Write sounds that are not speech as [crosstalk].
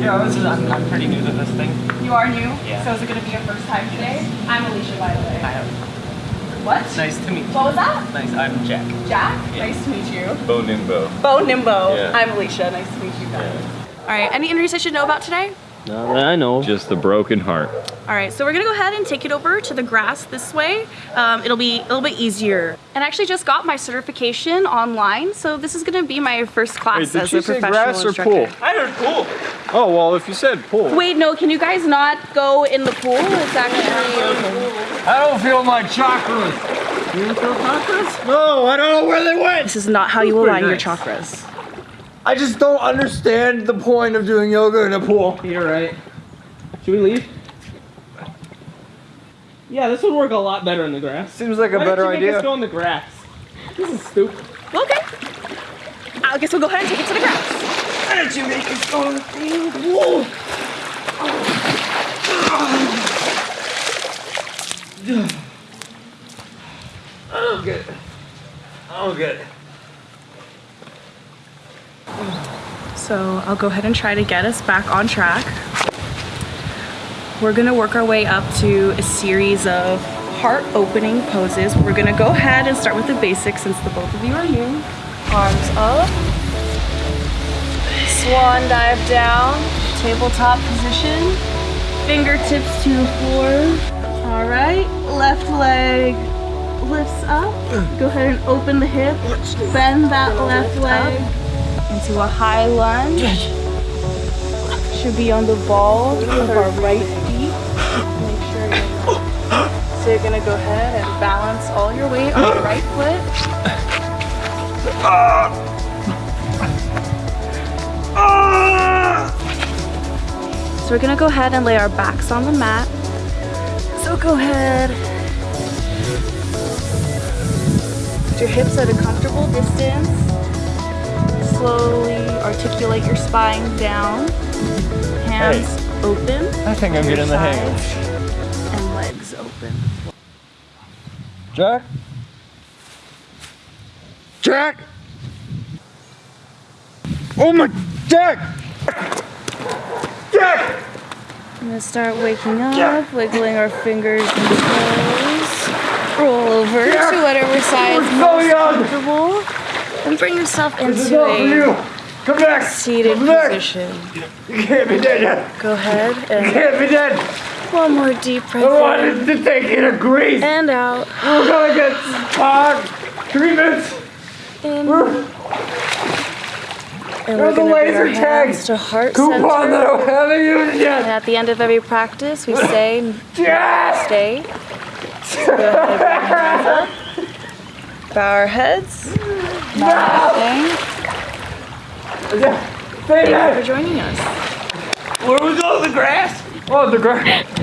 Yeah, this is, I'm, I'm pretty new to this thing. You are new? Yeah. So is it going to be your first time today? I'm Alicia, by the way. I have. What? Nice to meet you. What was that? Nice, I'm Jack. Jack? Yeah. Nice to meet you. Bo Nimbo. Bo Nimbo. Yeah. I'm Alicia. Nice to meet you guys. All right, any injuries I should know about today? Not that I know. Just the broken heart. All right, so we're gonna go ahead and take it over to the grass this way. Um, it'll be a little bit easier. And I actually just got my certification online, so this is gonna be my first class Wait, did as she a say professional grass or instructor. pool? I heard pool. Oh, well, if you said pool. Wait, no, can you guys not go in the pool? It's actually I don't feel my chakras. You don't feel chakras? No, I don't know where they went. This is not how you pretty align your chakras. I just don't understand the point of doing yoga in a pool. You're right. Should we leave? Yeah, this would work a lot better in the grass. Seems like a Why better didn't you make idea. us go in the grass? This is stupid. Okay. I guess we'll go ahead and take it to the grass. Why did you make us go in the pool? I don't get it. I don't get it. So I'll go ahead and try to get us back on track. We're gonna work our way up to a series of heart opening poses. We're gonna go ahead and start with the basics since the both of you are new. Arms up. Swan dive down. Tabletop position. Fingertips to the floor. All right, left leg lifts up. Go ahead and open the hip. Bend that left leg into a high lunge. Should be on the ball of our right feet. Make sure you're So you're gonna go ahead and balance all your weight on your right foot. So we're gonna go ahead and lay our backs on the mat. So go ahead. Put your hips at a comfortable distance. Slowly articulate your spine down. Hands open. I think I'm getting the hang of sides, And legs open. Jack? Jack? Oh my, Jack! Jack! I'm gonna start waking up, wiggling our fingers and toes. Roll over to whatever side is so most young. comfortable. And bring yourself into a Come back. seated Come back. position. You can't be dead yet. Go ahead You can't be dead. one more deep I breath in wanted to take you to Greece. and out. We're gonna get uh, treatments. In. We're And There's we're a gonna bring our laser tag hands to heart coupon that. I haven't used And yet. at the end of every practice, we say [laughs] Jack! stay. Go ahead and bring our hands up. Bow our heads. Say Thank you for joining us. Where we go? The grass? Oh, the grass.